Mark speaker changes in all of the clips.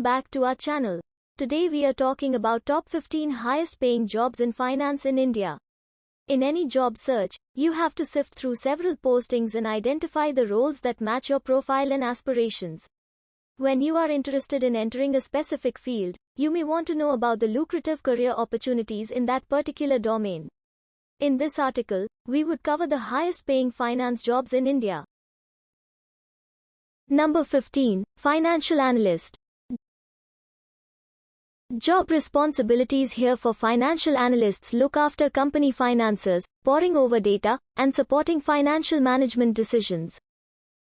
Speaker 1: welcome back to our channel. Today we are talking about top 15 highest paying jobs in finance in India. In any job search, you have to sift through several postings and identify the roles that match your profile and aspirations. When you are interested in entering a specific field, you may want to know about the lucrative career opportunities in that particular domain. In this article, we would cover the highest paying finance jobs in India. Number 15. Financial Analyst. Job responsibilities here for financial analysts look after company finances, poring over data, and supporting financial management decisions.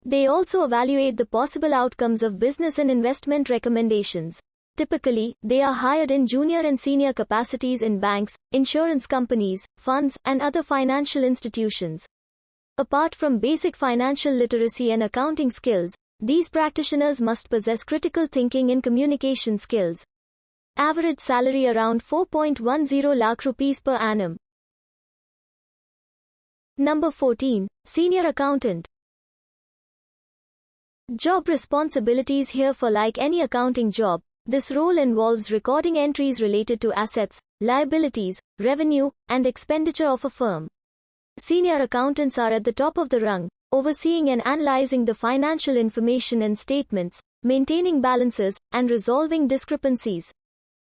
Speaker 1: They also evaluate the possible outcomes of business and investment recommendations. Typically, they are hired in junior and senior capacities in banks, insurance companies, funds, and other financial institutions. Apart from basic financial literacy and accounting skills, these practitioners must possess critical thinking and communication skills. Average salary around 4.10 lakh rupees per annum. Number 14. Senior Accountant. Job responsibilities here for like any accounting job, this role involves recording entries related to assets, liabilities, revenue, and expenditure of a firm. Senior accountants are at the top of the rung, overseeing and analyzing the financial information and statements, maintaining balances, and resolving discrepancies.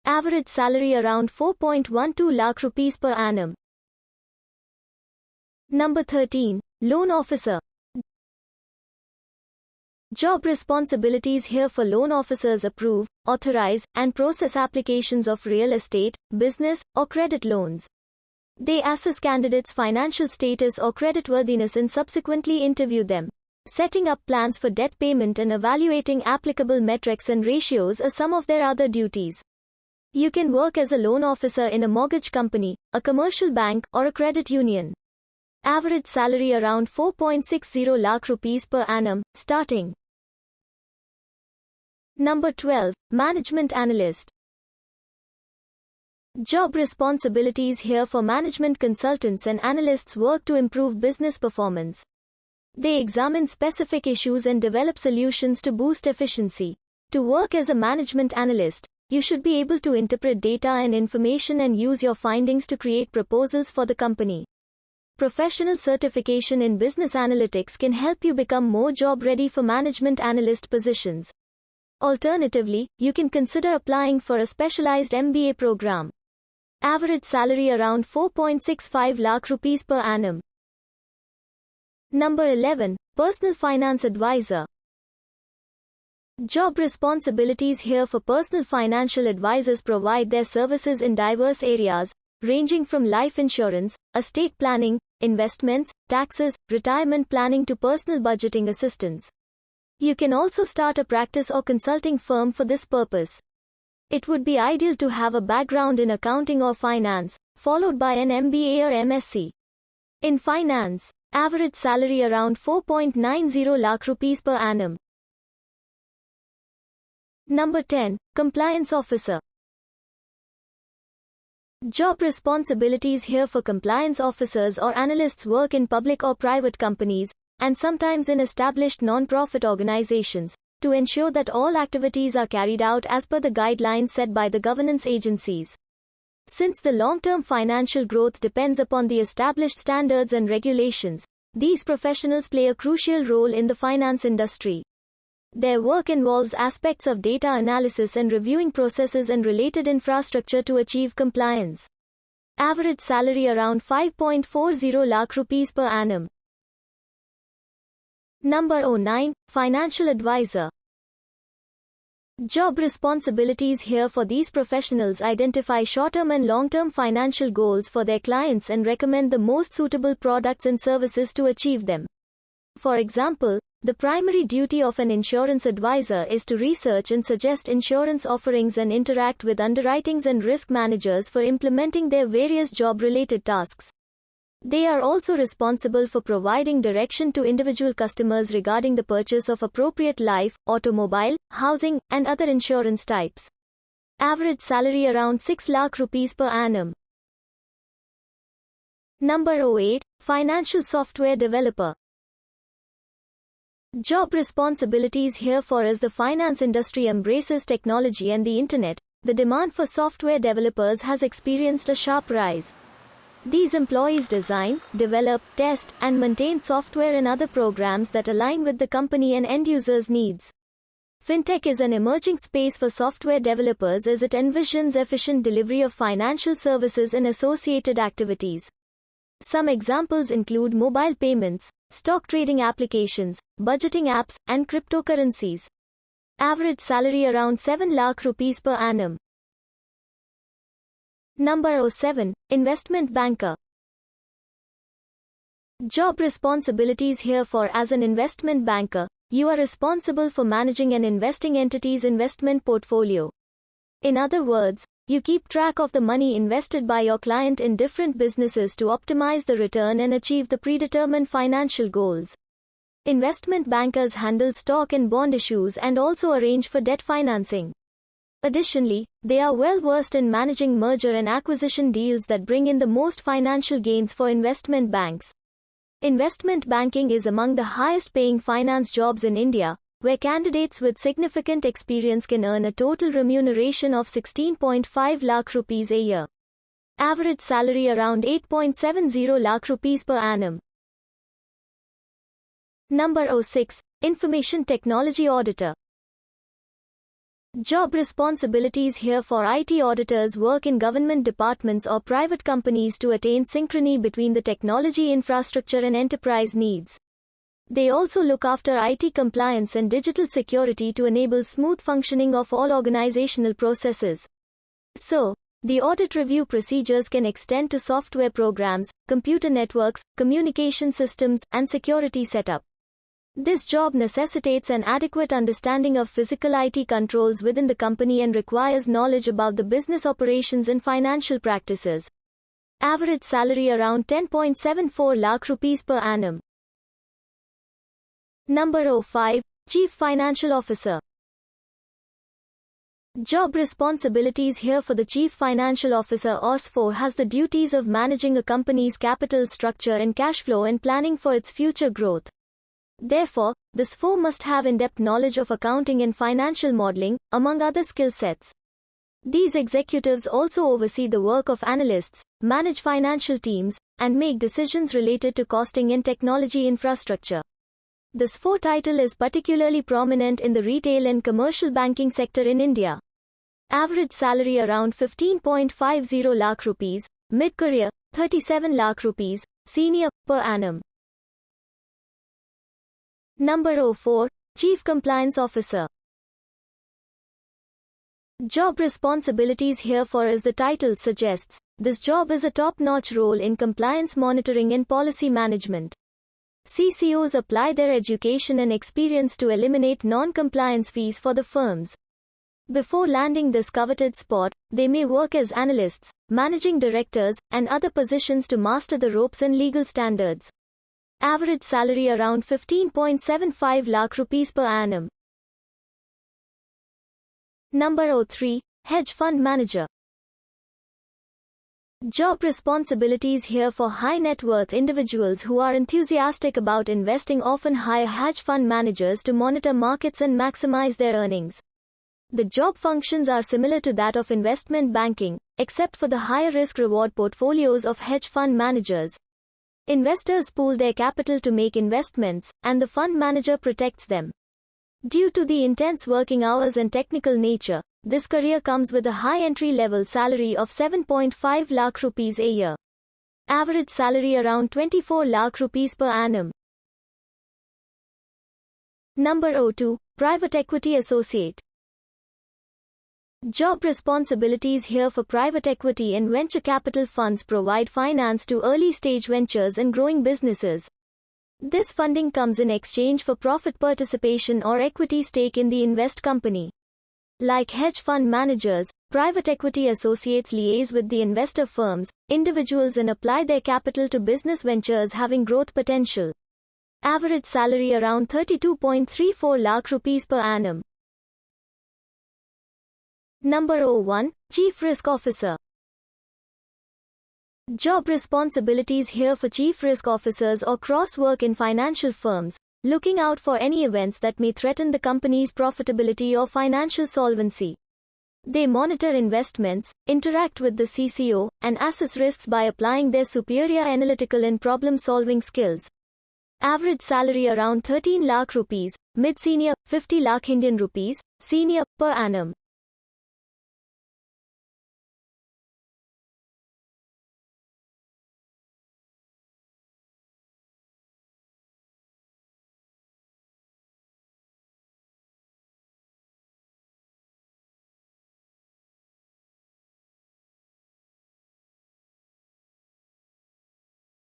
Speaker 1: Average salary around 4.12 lakh rupees per annum. Number 13. Loan Officer. Job responsibilities here for loan officers approve, authorize, and process applications of real estate, business, or credit loans. They assess candidates' financial status or creditworthiness and subsequently interview them. Setting up plans for debt payment and evaluating applicable metrics and ratios are some of their other duties. You can work as a loan officer in a mortgage company, a commercial bank, or a credit union. Average salary around 4.60 lakh rupees per annum, starting. Number 12. Management Analyst. Job responsibilities here for management consultants and analysts work to improve business performance. They examine specific issues and develop solutions to boost efficiency. To work as a management analyst, you should be able to interpret data and information and use your findings to create proposals for the company. Professional certification in business analytics can help you become more job ready for management analyst positions. Alternatively, you can consider applying for a specialized MBA program. Average salary around 4.65 lakh rupees per annum. Number 11. Personal Finance Advisor. Job responsibilities here for personal financial advisors provide their services in diverse areas, ranging from life insurance, estate planning, investments, taxes, retirement planning to personal budgeting assistance. You can also start a practice or consulting firm for this purpose. It would be ideal to have a background in accounting or finance, followed by an MBA or MSc. In finance, average salary around 4.90 lakh rupees per annum. Number 10. Compliance Officer. Job responsibilities here for compliance officers or analysts work in public or private companies, and sometimes in established non-profit organizations, to ensure that all activities are carried out as per the guidelines set by the governance agencies. Since the long-term financial growth depends upon the established standards and regulations, these professionals play a crucial role in the finance industry. Their work involves aspects of data analysis and reviewing processes and related infrastructure to achieve compliance. Average salary around 5.40 lakh rupees per annum. Number 09. Financial Advisor. Job responsibilities here for these professionals identify short-term and long-term financial goals for their clients and recommend the most suitable products and services to achieve them. For example, the primary duty of an insurance advisor is to research and suggest insurance offerings and interact with underwritings and risk managers for implementing their various job-related tasks. They are also responsible for providing direction to individual customers regarding the purchase of appropriate life, automobile, housing, and other insurance types. Average salary around 6 lakh rupees per annum. Number 08. Financial Software Developer. Job responsibilities here for as the finance industry embraces technology and the internet, the demand for software developers has experienced a sharp rise. These employees design, develop, test, and maintain software and other programs that align with the company and end users' needs. Fintech is an emerging space for software developers as it envisions efficient delivery of financial services and associated activities. Some examples include mobile payments, stock trading applications, budgeting apps, and cryptocurrencies. Average salary around 7 lakh rupees per annum. Number 07. Investment Banker. Job responsibilities here for as an investment banker, you are responsible for managing an investing entity's investment portfolio. In other words, you keep track of the money invested by your client in different businesses to optimize the return and achieve the predetermined financial goals. Investment bankers handle stock and bond issues and also arrange for debt financing. Additionally, they are well versed in managing merger and acquisition deals that bring in the most financial gains for investment banks. Investment banking is among the highest paying finance jobs in India, where candidates with significant experience can earn a total remuneration of 16.5 lakh rupees a year. Average salary around 8.70 lakh rupees per annum. Number 06. Information Technology Auditor. Job responsibilities here for IT auditors work in government departments or private companies to attain synchrony between the technology infrastructure and enterprise needs. They also look after IT compliance and digital security to enable smooth functioning of all organizational processes. So, the audit review procedures can extend to software programs, computer networks, communication systems, and security setup. This job necessitates an adequate understanding of physical IT controls within the company and requires knowledge about the business operations and financial practices. Average salary around 10.74 lakh rupees per annum. Number 05. Chief Financial Officer. Job responsibilities here for the Chief Financial Officer OS4 has the duties of managing a company's capital structure and cash flow and planning for its future growth. Therefore, this 4 must have in-depth knowledge of accounting and financial modeling, among other skill sets. These executives also oversee the work of analysts, manage financial teams, and make decisions related to costing and technology infrastructure. This 4 title is particularly prominent in the retail and commercial banking sector in India. Average salary around 15.50 lakh rupees, mid-career 37 lakh rupees, senior per annum. Number 04, Chief Compliance Officer. Job responsibilities here for as the title suggests, this job is a top-notch role in compliance monitoring and policy management. CCOs apply their education and experience to eliminate non-compliance fees for the firms. Before landing this coveted spot, they may work as analysts, managing directors, and other positions to master the ropes and legal standards. Average salary around 15.75 lakh rupees per annum. Number 03. Hedge Fund Manager. Job responsibilities here for high net worth individuals who are enthusiastic about investing often hire hedge fund managers to monitor markets and maximize their earnings. The job functions are similar to that of investment banking, except for the higher risk reward portfolios of hedge fund managers. Investors pool their capital to make investments, and the fund manager protects them. Due to the intense working hours and technical nature, this career comes with a high entry-level salary of 7.5 lakh rupees a year. Average salary around 24 lakh rupees per annum. Number 02. Private Equity Associate. Job responsibilities here for private equity and venture capital funds provide finance to early stage ventures and growing businesses. This funding comes in exchange for profit participation or equity stake in the invest company. Like hedge fund managers, private equity associates liaise with the investor firms, individuals and apply their capital to business ventures having growth potential. Average salary around 32.34 lakh rupees per annum. Number 01, Chief Risk Officer. Job responsibilities here for chief risk officers or cross work in financial firms, looking out for any events that may threaten the company's profitability or financial solvency. They monitor investments, interact with the CCO, and assess risks by applying their superior analytical and problem-solving skills. Average salary around 13 lakh rupees, mid-senior 50 lakh Indian rupees, senior per annum.